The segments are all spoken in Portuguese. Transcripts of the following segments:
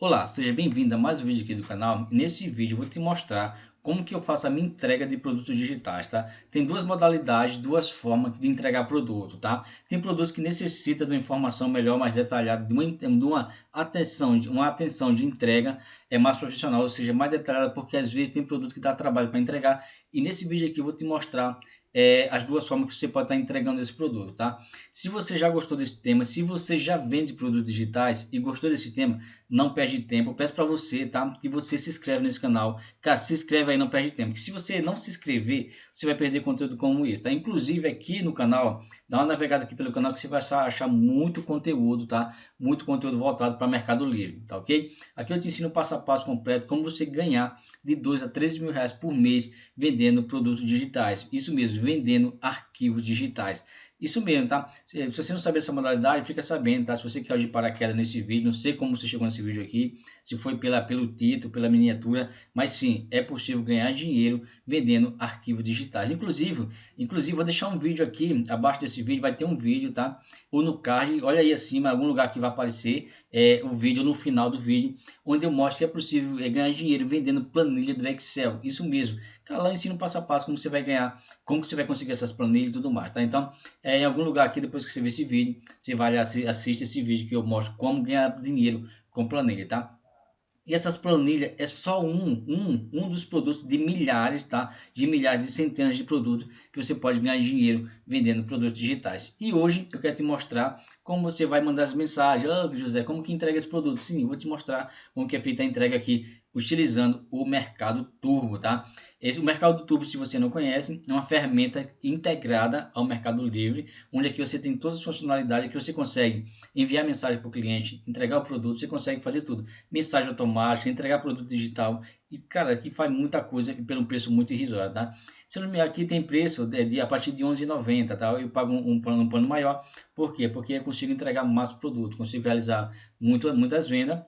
Olá, seja bem-vindo a mais um vídeo aqui do canal. Nesse vídeo eu vou te mostrar como que eu faço a minha entrega de produtos digitais, tá? Tem duas modalidades, duas formas de entregar produto, tá? Tem produtos que necessitam de uma informação melhor, mais detalhada, de uma, de uma atenção, uma atenção de entrega é mais profissional, ou seja, mais detalhada, porque às vezes tem produto que dá trabalho para entregar. E nesse vídeo aqui eu vou te mostrar é, as duas formas que você pode estar entregando esse produto, tá? Se você já gostou desse tema, se você já vende produtos digitais e gostou desse tema, não perde tempo. Eu peço para você, tá? Que você se inscreve nesse canal. Cara, se inscreve aí, não perde tempo. Porque se você não se inscrever, você vai perder conteúdo como esse, tá? Inclusive aqui no canal, dá uma navegada aqui pelo canal que você vai achar muito conteúdo, tá? Muito conteúdo voltado para Mercado Livre, tá ok? Aqui eu te ensino passo a passo completo como você ganhar de 2 a 13 mil reais por mês vendendo produtos digitais. Isso mesmo, vendendo arquivos digitais. Isso mesmo, tá? Se, você não saber essa modalidade, fica sabendo, tá? Se você quer de paraquedas nesse vídeo, não sei como você chegou nesse vídeo aqui, se foi pela, pelo título, pela miniatura, mas sim, é possível ganhar dinheiro vendendo arquivos digitais. Inclusive, inclusive vou deixar um vídeo aqui, abaixo desse vídeo vai ter um vídeo, tá? Ou no card, olha aí acima, algum lugar que vai aparecer é, o vídeo no final do vídeo, onde eu mostro que é possível é, ganhar dinheiro vendendo planilha do Excel. Isso mesmo. Lá eu ensino passo a passo como você vai ganhar, como você vai conseguir essas planilhas e tudo mais, tá? Então, é, em algum lugar aqui, depois que você ver esse vídeo, você vai assistir esse vídeo que eu mostro como ganhar dinheiro com planilha, tá? E essas planilhas é só um, um, um dos produtos de milhares, tá? De milhares, de centenas de produtos que você pode ganhar dinheiro vendendo produtos digitais. E hoje eu quero te mostrar como você vai mandar as mensagens. Ah, José, como que entrega esse produto? Sim, vou te mostrar como que é feita a entrega aqui utilizando o Mercado Turbo, tá? Esse, o Mercado Turbo, se você não conhece, é uma ferramenta integrada ao Mercado Livre, onde aqui você tem todas as funcionalidades que você consegue enviar mensagem para o cliente, entregar o produto, você consegue fazer tudo. Mensagem automática, entregar produto digital, e cara, aqui faz muita coisa pelo preço muito irrisório, tá? Se não me aqui tem preço de, de, a partir de 11,90, tá? Eu pago um, um, plano, um plano maior, por quê? Porque eu consigo entregar mais produto, consigo realizar muito, muitas vendas,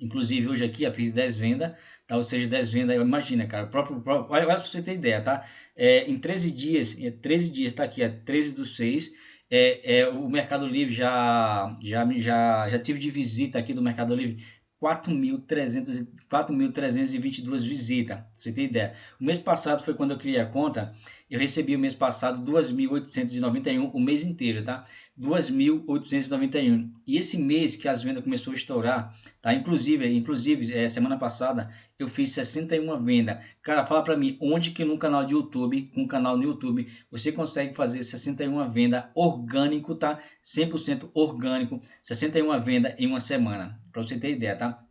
Inclusive, hoje aqui eu fiz 10 vendas, tá? ou seja, 10 vendas, imagina, cara, próprio, próprio olha, olha para você ter ideia, tá? É, em 13 dias, 13 dias, tá aqui, é 13 do 6, é, é, o Mercado Livre já, já, já, já tive de visita aqui do Mercado Livre 4.322 visitas, você tem ideia. O mês passado foi quando eu criei a conta, eu recebi o mês passado 2.891 o mês inteiro, tá? 2.891. E esse mês que as vendas começou a estourar, tá? Inclusive, inclusive é, semana passada eu fiz 61 vendas. Cara, fala para mim, onde que no canal de YouTube, com um canal no YouTube, você consegue fazer 61 vendas orgânico, tá? 100% orgânico, 61 vendas em uma semana, para você ter ideia, tá?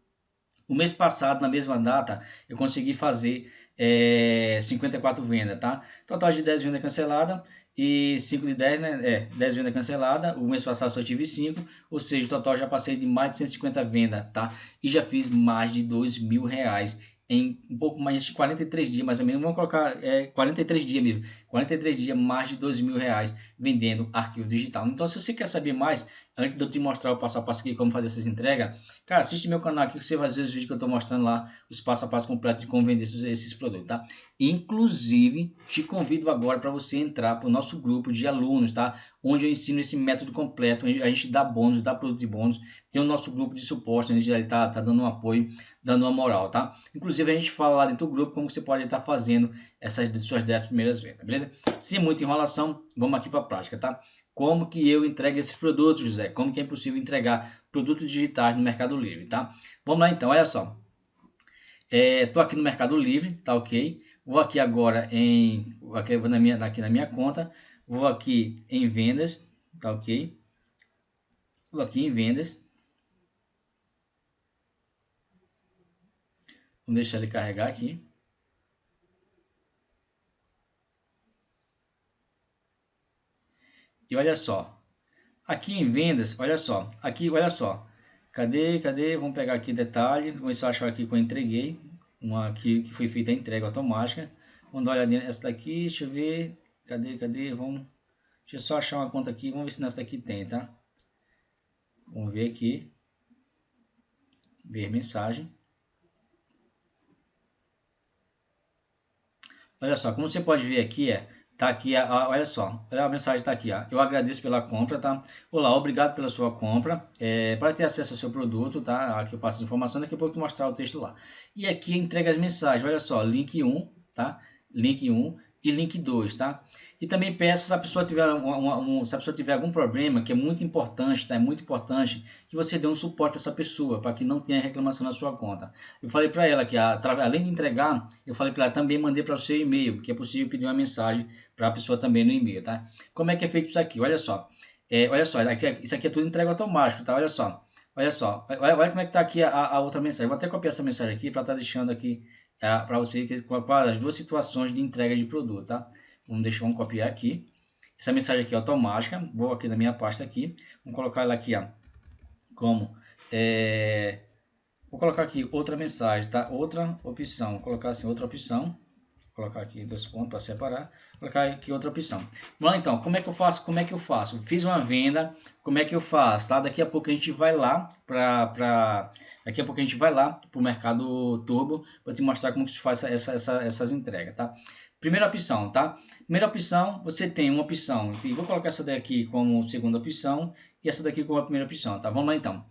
O mês passado, na mesma data, eu consegui fazer é, 54 vendas, tá? Total de 10 vendas canceladas e 5 de 10, né? É, 10 vendas canceladas. O mês passado só tive 5, ou seja, total já passei de mais de 150 vendas, tá? E já fiz mais de 2 mil reais em um pouco mais de 43 dias, mais ou menos. Vamos colocar é, 43 dias mesmo. 43 dias, mais de 2 mil reais vendendo arquivo digital. Então, se você quer saber mais, antes de eu te mostrar o passo a passo aqui, como fazer essas entregas, cara, assiste meu canal aqui você vai ver os vídeos que eu estou mostrando lá, os passo a passo completos de como vender esses, esses produtos, tá? Inclusive, te convido agora para você entrar para o nosso grupo de alunos, tá? Onde eu ensino esse método completo, a gente dá bônus, dá produto de bônus, tem o nosso grupo de suporte, a gente está tá dando um apoio, dando uma moral, tá? Inclusive, a gente fala lá dentro do grupo como você pode estar fazendo essas suas 10 primeiras vendas, beleza? Sem muita enrolação, vamos aqui para a prática, tá? Como que eu entrego esses produtos, José? Como que é impossível entregar produtos digitais no Mercado Livre, tá? Vamos lá então, olha só. Estou é, aqui no Mercado Livre, tá ok? Vou aqui agora em, aqui, na minha, aqui na minha conta, vou aqui em vendas, tá ok? Vou aqui em vendas. Vamos deixar ele carregar aqui. E olha só, aqui em vendas, olha só, aqui, olha só, cadê, cadê, vamos pegar aqui detalhe, vamos achar aqui que eu entreguei, uma aqui que foi feita a entrega automática, vamos dar uma olhadinha nessa daqui, deixa eu ver, cadê, cadê, vamos, deixa eu só achar uma conta aqui, vamos ver se nessa daqui tem, tá? Vamos ver aqui, ver mensagem. Olha só, como você pode ver aqui, é Tá aqui, a, olha só, a mensagem está aqui. Ó. Eu agradeço pela compra, tá? Olá, obrigado pela sua compra. É, para ter acesso ao seu produto, tá? Aqui eu passo a informação, daqui a pouco eu vou mostrar o texto lá. E aqui entrega as mensagens, olha só, link 1, tá? Link 1 e link 2, tá? E também peço, se a pessoa tiver, um, se a pessoa tiver algum problema, que é muito importante, tá? É muito importante que você dê um suporte a essa pessoa, para que não tenha reclamação na sua conta. Eu falei para ela que, a, além de entregar, eu falei para ela também mandei para o seu e-mail, porque é possível pedir uma mensagem para a pessoa também no e-mail, tá? Como é que é feito isso aqui? Olha só. É, olha só, isso aqui é tudo entrega automático, tá? Olha só. Olha só, olha, olha como é que está aqui a, a, outra mensagem. Vou até copiar essa mensagem aqui para estar tá deixando aqui é, para você que, as duas situações de entrega de produto, tá? Vamos deixar, vamos copiar aqui. Essa mensagem aqui é automática. Vou aqui na minha pasta aqui. Vamos colocar ela aqui, ó, como é, vou colocar aqui outra mensagem, tá? Outra opção. Vou colocar assim outra opção colocar aqui dois pontos para separar, colocar aqui outra opção. Vamos lá então, como é que eu faço? Como é que eu faço? Fiz uma venda, como é que eu faço? Tá? Daqui a pouco a gente vai lá para daqui a pouco a gente vai lá para o mercado turbo para te mostrar como se faz essa, essa, essas entregas, tá? Primeira opção, tá? Primeira opção, você tem uma opção, vou colocar essa daqui como segunda opção e essa daqui como a primeira opção, tá? Vamos lá então.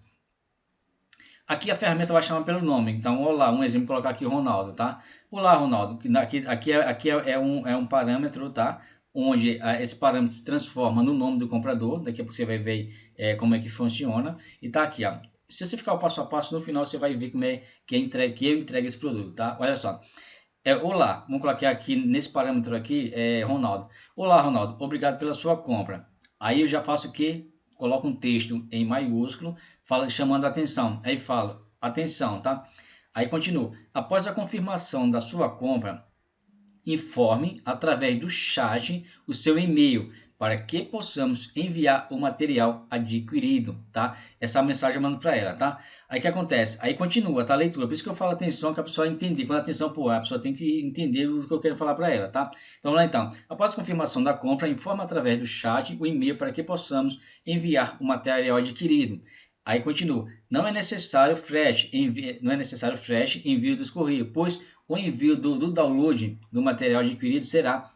Aqui a ferramenta vai chamar pelo nome. Então, olá, um exemplo, colocar aqui Ronaldo, tá? Olá, Ronaldo. Aqui, aqui, é, aqui é, é, um, é um parâmetro, tá? Onde ah, esse parâmetro se transforma no nome do comprador. Daqui a pouco você vai ver é, como é que funciona. E tá aqui, ó. Se você ficar o passo a passo, no final você vai ver como é que, é entregue, que eu entrego esse produto, tá? Olha só. É, olá, vamos colocar aqui nesse parâmetro aqui, é, Ronaldo. Olá, Ronaldo, obrigado pela sua compra. Aí eu já faço o que? Coloco um texto em maiúsculo fala, chamando a atenção. Aí fala, atenção, tá? Aí continua. Após a confirmação da sua compra, informe através do chat o seu e-mail para que possamos enviar o material adquirido, tá? Essa mensagem eu mando para ela, tá? Aí que acontece? Aí continua, tá? A leitura. Por isso que eu falo atenção, que a pessoa entender. Quando a atenção, pô, a pessoa tem que entender o que eu quero falar para ela, tá? Então, lá então. Após a confirmação da compra, informa através do chat o e-mail para que possamos enviar o material adquirido. Aí continua. Não é necessário frete, envio, não é necessário frete envio dos correios, pois o envio do, do download do material adquirido será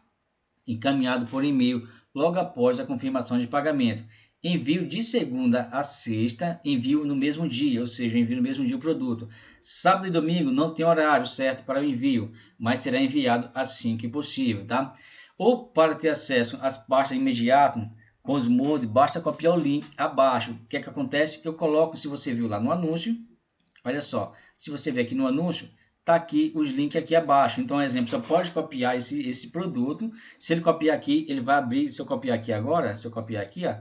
encaminhado por e-mail logo após a confirmação de pagamento. Envio de segunda a sexta, envio no mesmo dia, ou seja, envio no mesmo dia o produto. Sábado e domingo não tem horário certo para o envio, mas será enviado assim que possível, tá? Ou para ter acesso às pastas imediatas, com os moldes, basta copiar o link abaixo. O que é que acontece? Eu coloco, se você viu lá no anúncio, olha só, se você ver aqui no anúncio, tá aqui os links aqui abaixo. Então, exemplo, você pode copiar esse, esse produto. Se ele copiar aqui, ele vai abrir, se eu copiar aqui agora, se eu copiar aqui, ó,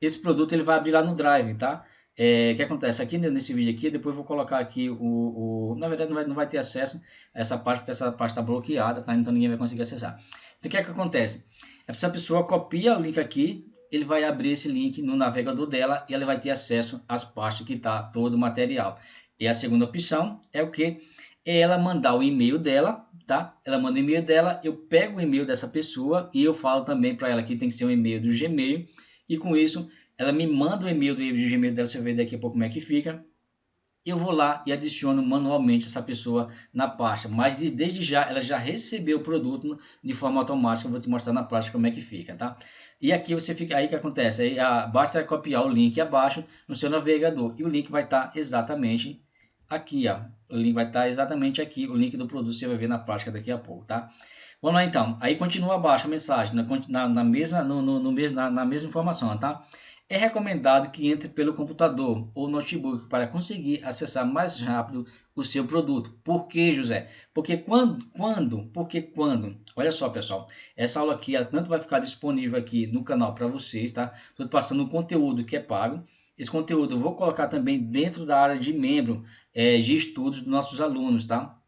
esse produto ele vai abrir lá no Drive, tá? É, o que acontece aqui nesse vídeo aqui, depois vou colocar aqui o, o na verdade não vai, não vai ter acesso a essa parte, porque essa parte está bloqueada, tá? Então ninguém vai conseguir acessar. Então o que é que acontece? Essa pessoa copia o link aqui, ele vai abrir esse link no navegador dela e ela vai ter acesso às pastas que está todo o material. E a segunda opção é o que? É ela mandar o e-mail dela, tá? Ela manda o e-mail dela, eu pego o e-mail dessa pessoa e eu falo também para ela que tem que ser um e-mail do Gmail. E com isso, ela me manda o e-mail do Gmail dela, você ver daqui a pouco como é que fica eu vou lá e adiciono manualmente essa pessoa na pasta. Mas desde já ela já recebeu o produto de forma automática. Eu vou te mostrar na prática como é que fica, tá? E aqui você fica, aí que acontece, aí a, basta copiar o link abaixo no seu navegador e o link vai estar exatamente aqui, ó. O link vai estar exatamente aqui, o link do produto você vai ver na prática daqui a pouco, tá? Vamos lá então. Aí continua abaixo a mensagem na, na, mesma no, no, no mesmo, na, na mesma informação, tá? É recomendado que entre pelo computador ou notebook para conseguir acessar mais rápido o seu produto. Por que, José? Porque quando, quando, porque quando, olha só pessoal, essa aula aqui ela tanto vai ficar disponível aqui no canal para vocês, tá? Estou passando um conteúdo que é pago. Esse conteúdo eu vou colocar também dentro da área de membro é, de estudos dos nossos alunos, tá?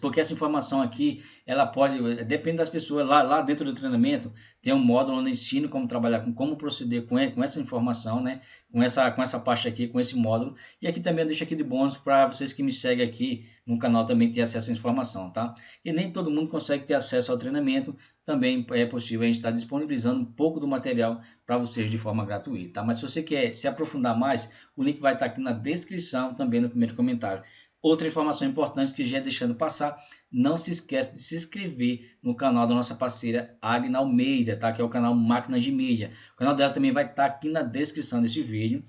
Porque essa informação aqui, ela pode, depende das pessoas, lá, lá dentro do treinamento, tem um módulo onde ensino como trabalhar, com como proceder com, com essa informação, né, com essa, com essa parte aqui, com esse módulo, e aqui também eu deixo aqui de bônus para vocês que me seguem aqui no canal também ter acesso à informação, tá? E nem todo mundo consegue ter acesso ao treinamento, também é possível a gente estar disponibilizando um pouco do material para vocês de forma gratuita, tá? Mas se você quer se aprofundar mais, o link vai estar aqui na descrição, também no primeiro comentário. Outra informação importante que já é deixando passar, não se esqueça de se inscrever no canal da nossa parceira Agna Almeida, tá? que é o canal Máquinas de Mídia. O canal dela também vai estar tá aqui na descrição desse vídeo,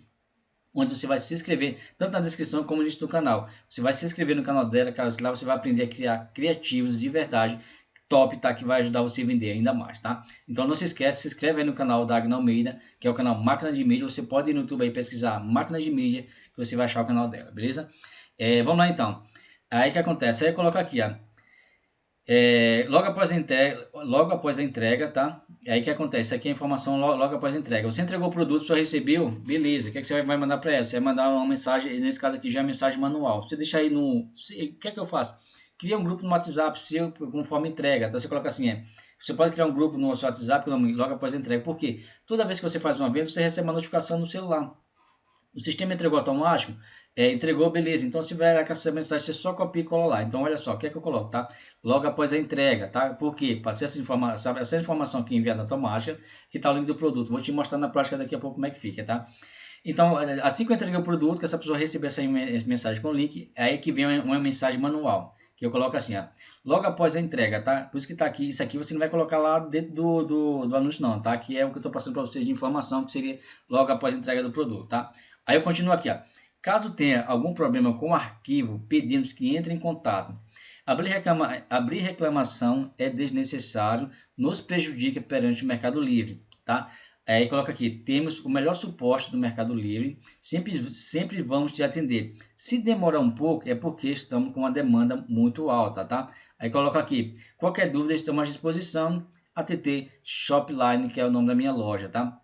onde você vai se inscrever, tanto na descrição como no início do canal. Você vai se inscrever no canal dela, cara, lá você vai aprender a criar criativos de verdade, top, tá? Que vai ajudar você a vender ainda mais, tá? Então não se esquece, se inscreve aí no canal da Agna Almeida, que é o canal Máquina de Mídia. Você pode ir no YouTube aí pesquisar Máquina de Mídia, que você vai achar o canal dela, beleza? É, vamos lá então. Aí o que acontece? Aí coloca aqui, ó. É, logo, após a entrega, logo após a entrega, tá? Aí que acontece? Aqui é a informação logo, logo, após a entrega. Você entregou o produto, só recebeu, beleza. O que, é que você vai mandar para ela? Você vai mandar uma mensagem, nesse caso aqui já é mensagem manual. Você deixa aí no. O que é que eu faço? Cria um grupo no WhatsApp seu conforme entrega. Então você coloca assim: é, você pode criar um grupo no seu WhatsApp logo após a entrega. Por quê? Toda vez que você faz uma venda, você recebe uma notificação no celular. O sistema entregou automático? É, entregou, beleza. Então, se vier com essa mensagem, você só copia e cola lá. Então, olha só, o que é que eu coloco, tá? Logo após a entrega, tá? Por quê? Passei essa informação, essa informação aqui enviada automática, que tá o link do produto. Vou te mostrar na prática daqui a pouco como é que fica, tá? Então, assim que eu entreguei o produto, que essa pessoa receber essa mensagem com o link, é aí que vem uma mensagem manual, que eu coloco assim, ó. Logo após a entrega, tá? Por isso que tá aqui, isso aqui você não vai colocar lá dentro do, do, do anúncio não, tá? Que é o que eu tô passando para vocês de informação, que seria logo após a entrega do produto, tá? Aí eu continuo aqui, ó. Caso tenha algum problema com o arquivo, pedimos que entre em contato. Abrir, reclama, abrir reclamação é desnecessário, nos prejudica perante o Mercado Livre, tá? Aí coloca aqui, temos o melhor suporte do Mercado Livre, sempre, sempre vamos te atender. Se demorar um pouco, é porque estamos com uma demanda muito alta, tá? Aí coloca aqui, qualquer dúvida, estamos à disposição, ATT Shopline, que é o nome da minha loja, tá?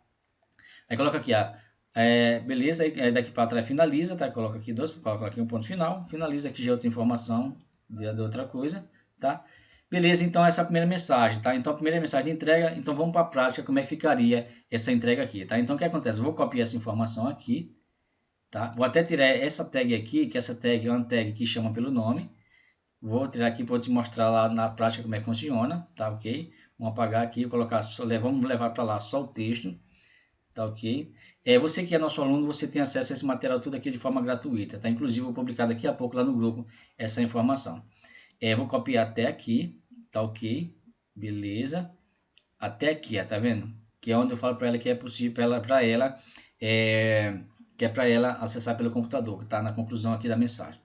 Aí coloca aqui, ó, é, beleza, aí daqui para trás finaliza, tá? Coloca aqui dois, coloca aqui um ponto final, finaliza aqui já outra informação de, de outra coisa, tá? Beleza, então essa é a primeira mensagem, tá? Então a primeira mensagem de entrega, então vamos para a prática, como é que ficaria essa entrega aqui, tá? Então o que acontece? Eu vou copiar essa informação aqui, tá? Vou até tirar essa tag aqui, que essa tag é uma tag que chama pelo nome. Vou tirar aqui para te mostrar lá na prática como é que funciona, tá ok? Vamos apagar aqui, colocar, vamos levar para lá só o texto. Tá ok? É, você que é nosso aluno, você tem acesso a esse material tudo aqui de forma gratuita, tá? Inclusive, vou publicar daqui a pouco lá no grupo essa informação. É, vou copiar até aqui, tá ok? Beleza? Até aqui, tá vendo? Que é onde eu falo para ela que é possível para ela, pra ela é, que é para ela acessar pelo computador, tá na conclusão aqui da mensagem.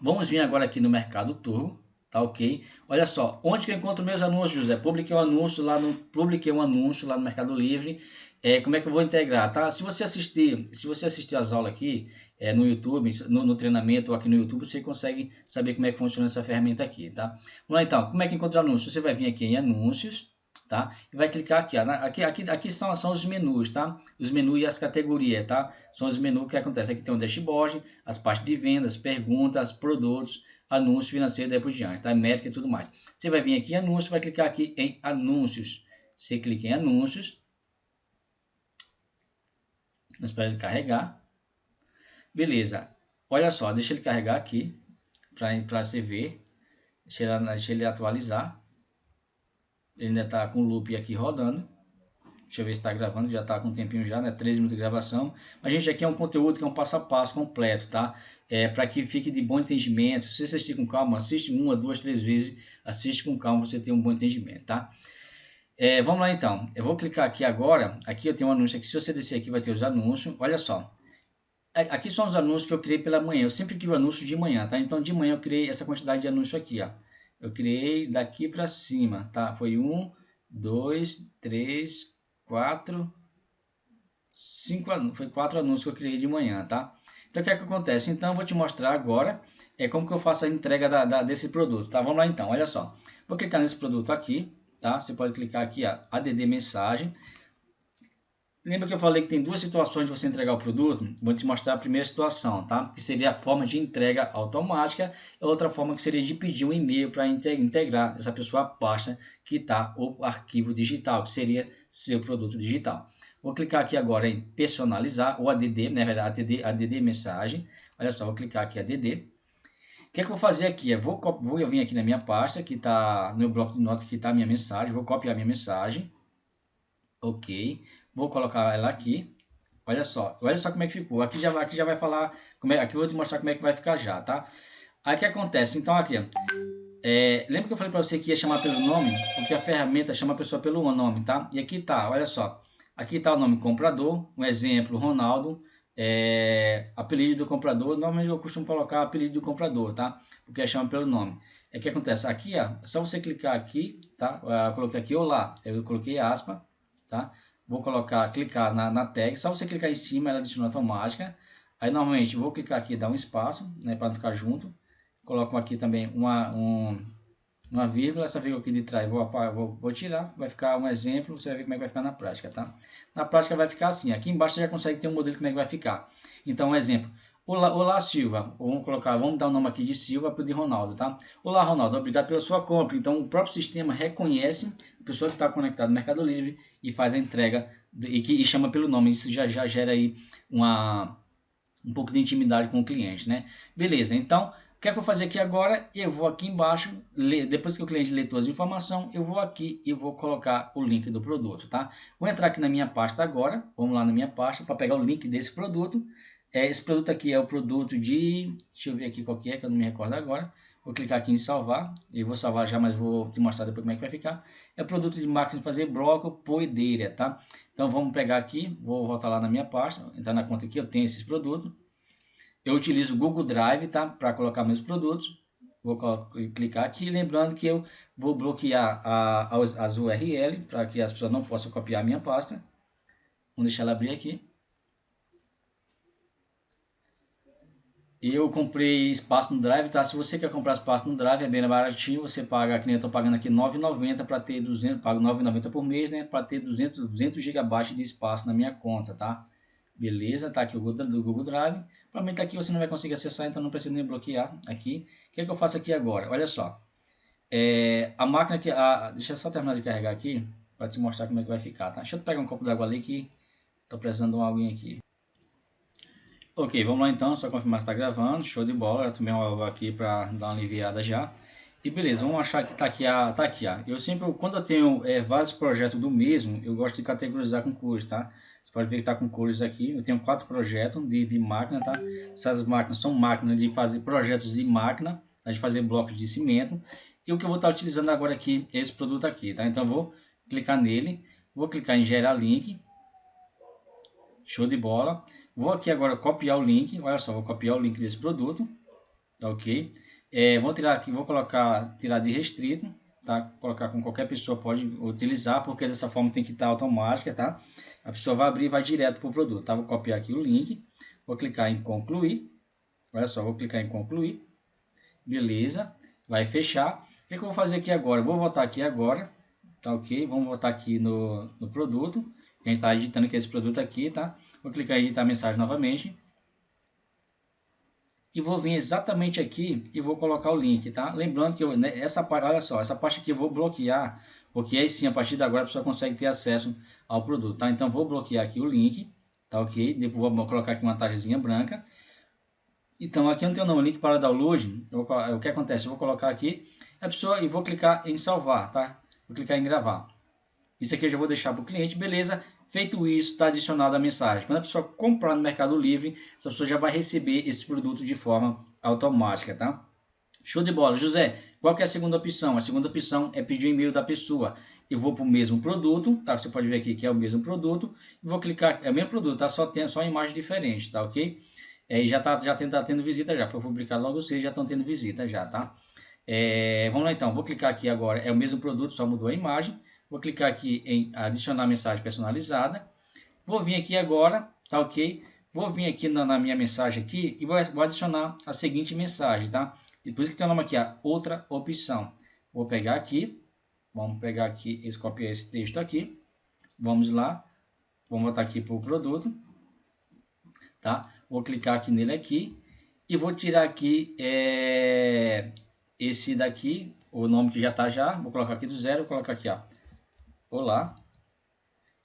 Vamos vir agora aqui no Mercado Turbo, tá ok? Olha só, onde que eu encontro meus anúncios, José? Publiquei um anúncio lá no, publiquei um anúncio lá no Mercado Livre é, como é que eu vou integrar, tá? Se você assistir, se você assistir as aulas aqui é, no YouTube, no, no, treinamento ou aqui no YouTube, você consegue saber como é que funciona essa ferramenta aqui, tá? Vamos lá então, como é que encontra anúncios? Você vai vir aqui em anúncios, tá? E vai clicar aqui, ó, aqui, aqui, aqui são, são os menus, tá? Os menus e as categorias, tá? São os menus que acontecem. Aqui tem o dashboard, as partes de vendas, perguntas, produtos, anúncios financeiros, daí por diante, tá? Métrica e tudo mais. Você vai vir aqui em anúncios, vai clicar aqui em anúncios. Você clica em anúncios, Vamos esperar ele carregar. Beleza. Olha só, deixa ele carregar aqui para você ver. Deixa ele, deixa ele atualizar. Ele ainda está com o loop aqui rodando. Deixa eu ver se está gravando, já está com um tempinho já, né? 13 minutos de gravação. Mas, gente, aqui é um conteúdo que é um passo a passo completo, tá? É para que fique de bom entendimento. Se você assistir com calma, assiste uma, duas, três vezes. Assiste com calma, você tem um bom entendimento, tá? É, vamos lá então. Eu vou clicar aqui agora. Aqui eu tenho um anúncio aqui. Se você descer aqui, vai ter os anúncios. Olha só. Aqui são os anúncios que eu criei pela manhã. Eu sempre crio anúncio de manhã, tá? Então de manhã eu criei essa quantidade de anúncio aqui, ó. Eu criei daqui para cima, tá? Foi um, dois, três, quatro, cinco. Foi quatro anúncios que eu criei de manhã, tá? Então o que é que acontece? Então eu vou te mostrar agora é como que eu faço a entrega da, da, desse produto, tá? Vamos lá então. Olha só. Vou clicar nesse produto aqui tá? Você pode clicar aqui, ó, ADD mensagem. Lembra que eu falei que tem duas situações de você entregar o produto? Vou te mostrar a primeira situação, tá? Que seria a forma de entrega automática, e outra forma que seria de pedir um e-mail para integrar essa pessoa à pasta que está o arquivo digital, que seria seu produto digital. Vou clicar aqui agora em personalizar, ou ADD, na verdade, ADD, ADD mensagem. Olha só, vou clicar aqui ADD que, é que eu vou fazer aqui? Eu vou, vou vir aqui na minha pasta, que está no bloco de notas, que está a minha mensagem. Vou copiar minha mensagem. Ok. Vou colocar ela aqui. Olha só, olha só como é que ficou. Aqui já, aqui já vai falar, como é, aqui eu vou te mostrar como é que vai ficar já, tá? Aí o que acontece? Então aqui, é, lembra que eu falei para você que ia chamar pelo nome? Porque a ferramenta chama a pessoa pelo nome, tá? E aqui tá, olha só. Aqui tá o nome comprador, um exemplo, Ronaldo, é, apelido do comprador. Normalmente eu costumo colocar apelido do comprador, tá? Porque chama pelo nome. É que acontece aqui, ó, é só você clicar aqui, tá? Eu coloquei aqui olá, eu coloquei aspa, tá? Vou colocar, clicar na, na tag, só você clicar em cima, ela adiciona automática. Aí normalmente vou clicar aqui, dar um espaço, né, para não ficar junto. Coloco aqui também uma, um, uma vírgula, essa vírgula aqui de trás vou, vou, vou, tirar, vai ficar um exemplo, você vai ver como é que vai ficar na prática, tá? Na prática vai ficar assim, aqui embaixo você já consegue ter um modelo como é que vai ficar. Então, um exemplo, Olá, olá Silva, vamos colocar, vamos dar o nome aqui de Silva para o de Ronaldo, tá? Olá Ronaldo, obrigado pela sua compra. Então o próprio sistema reconhece a pessoa que está conectada no Mercado Livre e faz a entrega e, que, e chama pelo nome. Isso já, já gera aí uma, um pouco de intimidade com o cliente, né? Beleza, então o que é que eu vou fazer aqui agora? Eu vou aqui embaixo, depois que o cliente lê todas as informações, eu vou aqui e vou colocar o link do produto, tá? Vou entrar aqui na minha pasta agora, vamos lá na minha pasta para pegar o link desse produto. É, esse produto aqui é o produto de... Deixa eu ver aqui qual que é, que eu não me recordo agora. Vou clicar aqui em salvar. E vou salvar já, mas vou te mostrar depois como é que vai ficar. É o produto de máquina de fazer bloco poedeira, tá? Então vamos pegar aqui, vou voltar lá na minha pasta, entrar na conta aqui, eu tenho esses produtos. Eu utilizo o Google Drive, tá? Para colocar meus produtos. Vou clicar aqui, lembrando que eu vou bloquear a, as, as URL para que as pessoas não possam copiar minha pasta. Vamos deixar ela abrir aqui. Eu comprei espaço no Drive, tá? Se você quer comprar espaço no Drive, é bem baratinho. Você paga, que nem eu tô pagando aqui, 9,90 para ter 200, pago 9,90 por mês, né? Para ter 200, 200 GB de espaço na minha conta, tá? Beleza, tá aqui o Google, do Google Drive. Provavelmente aqui você não vai conseguir acessar, então não precisa nem bloquear aqui. O que, é que eu faço aqui agora? Olha só. É, a máquina que... A, deixa eu só terminar de carregar aqui, para te mostrar como é que vai ficar, tá? Deixa eu pegar um copo d'água ali que tô precisando de uma aguinha aqui. Ok, vamos lá então, só confirmar se está gravando, show de bola, eu tomei uma aqui para dar uma aliviada já. E beleza, vamos achar que está aqui, a, tá aqui, ó. eu sempre, quando eu tenho é, vários projetos do mesmo, eu gosto de categorizar com cores, tá? Pode ver que está com cores aqui, eu tenho quatro projetos de, de máquina, tá? Essas máquinas são máquinas de fazer projetos de máquina, tá? de fazer blocos de cimento. E o que eu vou estar tá utilizando agora aqui é esse produto aqui, tá? Então vou clicar nele, vou clicar em gerar link, show de bola. Vou aqui agora copiar o link, olha só, vou copiar o link desse produto, tá ok? É, vou tirar aqui, vou colocar, tirar de restrito, tá? Colocar com qualquer pessoa pode utilizar, porque dessa forma tem que estar automática, tá? A pessoa vai abrir e vai direto para o produto, tá? Vou copiar aqui o link, vou clicar em concluir, olha só, vou clicar em concluir, beleza, vai fechar. O que, que eu vou fazer aqui agora? Vou voltar aqui agora, tá ok? Vamos voltar aqui no, no produto, a gente está editando aqui esse produto aqui, tá? Vou clicar em editar mensagem novamente. E vou vir exatamente aqui e vou colocar o link, tá? Lembrando que eu, né, essa parte, olha só, essa parte aqui eu vou bloquear, porque aí sim, a partir de agora a pessoa consegue ter acesso ao produto, tá? Então vou bloquear aqui o link, tá ok? Depois vou colocar aqui uma taxazinha branca. Então aqui não tenho o link para download, eu, o que acontece? Eu vou colocar aqui a pessoa e vou clicar em salvar, tá? Vou clicar em gravar. Isso aqui eu já vou deixar para o cliente, beleza? Feito isso, está adicionado a mensagem. Quando a pessoa comprar no Mercado Livre, essa pessoa já vai receber esse produto de forma automática, tá? Show de bola. José, qual é a segunda opção? A segunda opção é pedir o e-mail da pessoa. Eu vou para o mesmo produto, tá? Você pode ver aqui que é o mesmo produto. Vou clicar, é o mesmo produto, tá? Só tem só imagem diferente, tá ok? É, já está já tá tendo visita já. Foi publicado logo vocês já estão tendo visita já, tá? É, vamos lá então, vou clicar aqui agora, é o mesmo produto, só mudou a imagem. Vou clicar aqui em adicionar mensagem personalizada. Vou vir aqui agora, tá ok? Vou vir aqui na, na minha mensagem aqui e vou, vou, adicionar a seguinte mensagem, tá? E por isso que tem o nome aqui, a outra opção. Vou pegar aqui, vamos pegar aqui, esse, copiar esse texto aqui. Vamos lá, vamos botar aqui para o produto, tá? Vou clicar aqui nele aqui e vou tirar aqui é, esse daqui, o nome que já está já, vou colocar aqui do zero, vou colocar aqui, ó, Olá.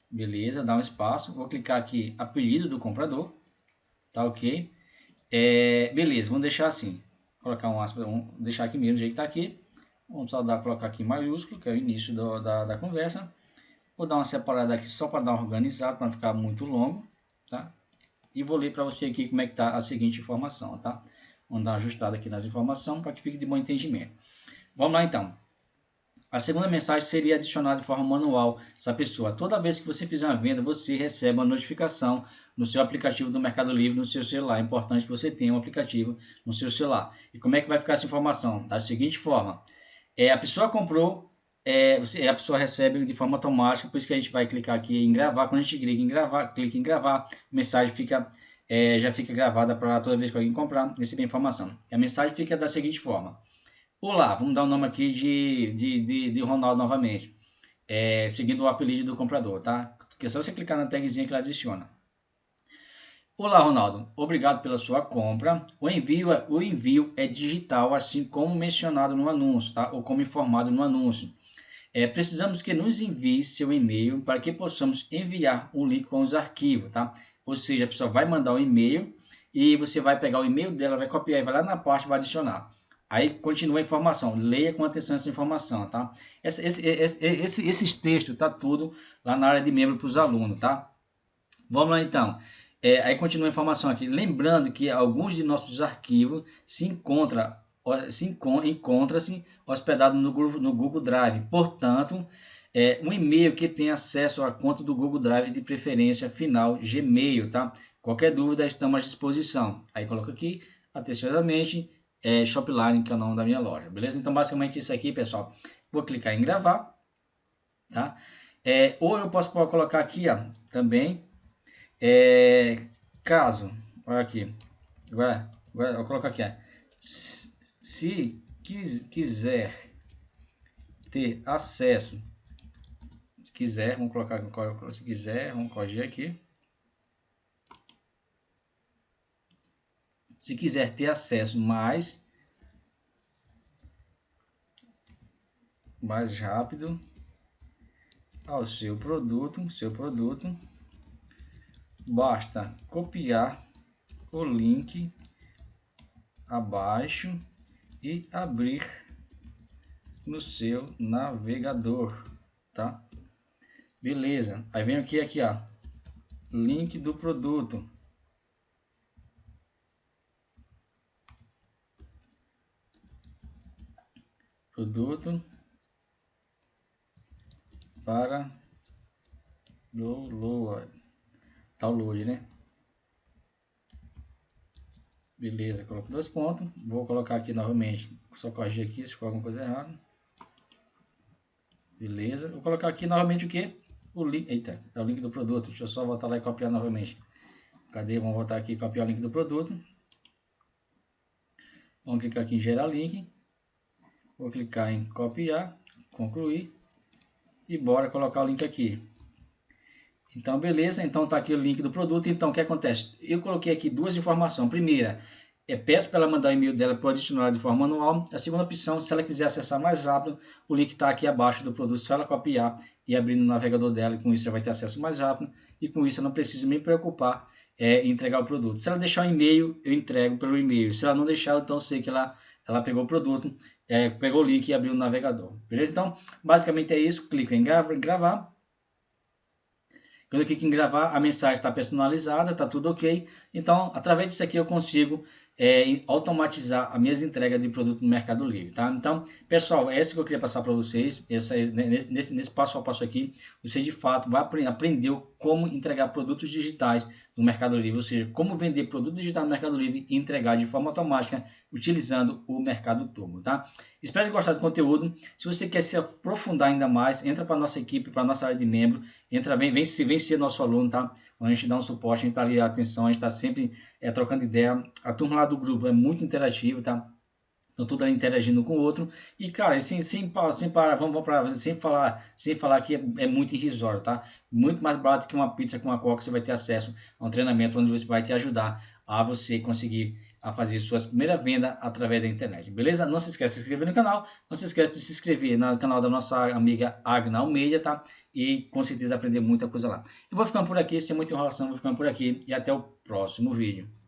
Beleza, dá um espaço. Vou clicar aqui, apelido do comprador. Tá ok? É, beleza, vamos deixar assim. Colocar um aspas, vamos deixar aqui mesmo, do jeito que tá aqui. Vamos só dar, colocar aqui maiúsculo, que é o início do, da, da conversa. Vou dar uma separada aqui só para dar uma organizada, para não ficar muito longo. tá? E vou ler para você aqui como é que está a seguinte informação, tá? Vamos dar uma ajustada aqui nas informações para que fique de bom entendimento. Vamos lá então. A segunda mensagem seria adicionada de forma manual essa pessoa. Toda vez que você fizer uma venda, você recebe uma notificação no seu aplicativo do Mercado Livre no seu celular. É importante que você tenha um aplicativo no seu celular. E como é que vai ficar essa informação? Da seguinte forma. É, a pessoa comprou, é, você, a pessoa recebe de forma automática, por isso que a gente vai clicar aqui em gravar. Quando a gente clica em gravar, clica em gravar, a mensagem fica, é, já fica gravada para toda vez que alguém comprar, receber informação. E a mensagem fica da seguinte forma. Olá, vamos dar o nome aqui de, de, de, de Ronaldo novamente, é, seguindo o apelido do comprador, tá? Que é só você clicar na tagzinha que ela adiciona. Olá, Ronaldo. Obrigado pela sua compra. O envio, é, o envio é digital, assim como mencionado no anúncio, tá? Ou como informado no anúncio. É, precisamos que nos envie seu e-mail para que possamos enviar um link com os arquivos, tá? Ou seja, a pessoa vai mandar um e-mail e você vai pegar o e-mail dela, vai copiar e vai lá na parte vai adicionar. Aí continua a informação, leia com atenção essa informação, tá? Esse, esse, esse, esse, esses textos tá tudo lá na área de membro para os alunos, tá? Vamos lá então. É, aí continua a informação aqui. Lembrando que alguns de nossos arquivos se encontram se encontra-se hospedado no, no Google Drive. Portanto, é um e-mail que tem acesso à conta do Google Drive de preferência final Gmail, tá? Qualquer dúvida, estamos à disposição. Aí coloca aqui, atenciosamente, é, Shopline, que é o nome da minha loja, beleza? Então, basicamente isso aqui, pessoal. Vou clicar em gravar, tá? É, ou eu posso colocar aqui, ó, também, é, caso, olha aqui, agora, agora eu vou colocar aqui, ó, se quis, quiser ter acesso, se quiser, vamos colocar, se quiser, vamos corrigir aqui, Se quiser ter acesso mais, mais rápido ao seu produto, seu produto, basta copiar o link abaixo e abrir no seu navegador, tá? Beleza. Aí vem aqui aqui, ó, link do produto. Produto para download, download, né? Beleza, coloco dois pontos. Vou colocar aqui novamente, só corrigir aqui se for alguma coisa errada. Beleza, vou colocar aqui novamente o que? O link, eita, é o link do produto. Deixa eu só voltar lá e copiar novamente. Cadê? Vamos voltar aqui e copiar o link do produto. Vamos clicar aqui em gerar link. Vou clicar em copiar, concluir e bora colocar o link aqui. Então, beleza, então tá aqui o link do produto. Então, o que acontece? Eu coloquei aqui duas informações. Primeira, é, peço para ela mandar o e-mail dela para o adicionar de forma manual. A segunda opção, se ela quiser acessar mais rápido, o link está aqui abaixo do produto. Só ela copiar e abrir no navegador dela. E com isso, ela vai ter acesso mais rápido. E com isso, eu não preciso me preocupar é, em entregar o produto. Se ela deixar o e-mail, eu entrego pelo e-mail. Se ela não deixar, então eu sei que ela, ela pegou o produto é, pegou o link e abriu o navegador. Beleza? Então, basicamente é isso. Clica em gravar. Quando eu clico em gravar, a mensagem está personalizada, está tudo ok. Então, através disso aqui eu consigo é, automatizar as minhas entregas de produto no Mercado Livre, tá? Então, pessoal, é isso que eu queria passar para vocês, essa, nesse, nesse, nesse, passo a passo aqui, você de fato vai aprender como entregar produtos digitais no Mercado Livre, ou seja, como vender produto digital no Mercado Livre e entregar de forma automática utilizando o Mercado Turbo, tá? Espero que gostado do conteúdo. Se você quer se aprofundar ainda mais, entra para nossa equipe, para nossa área de membro, entra, vem, vem, vem ser nosso aluno, tá? A gente dá um suporte, a gente está ali, atenção, a gente está sempre é, trocando ideia. A turma lá do grupo é muito interativa, tá? Então tudo ali interagindo com o outro. E, cara, sem, sem, sem parar, vamos para sem falar, sem falar que é, é, muito irrisório, tá? Muito mais barato que uma pizza com uma coca, você vai ter acesso a um treinamento onde você vai te ajudar a você conseguir a fazer sua primeira venda através da internet, beleza? Não se esqueça de se inscrever no canal, não se esqueça de se inscrever no canal da nossa amiga Agna Almeida, tá? E com certeza aprender muita coisa lá. Eu vou ficando por aqui, sem muita enrolação, vou ficando por aqui e até o próximo vídeo.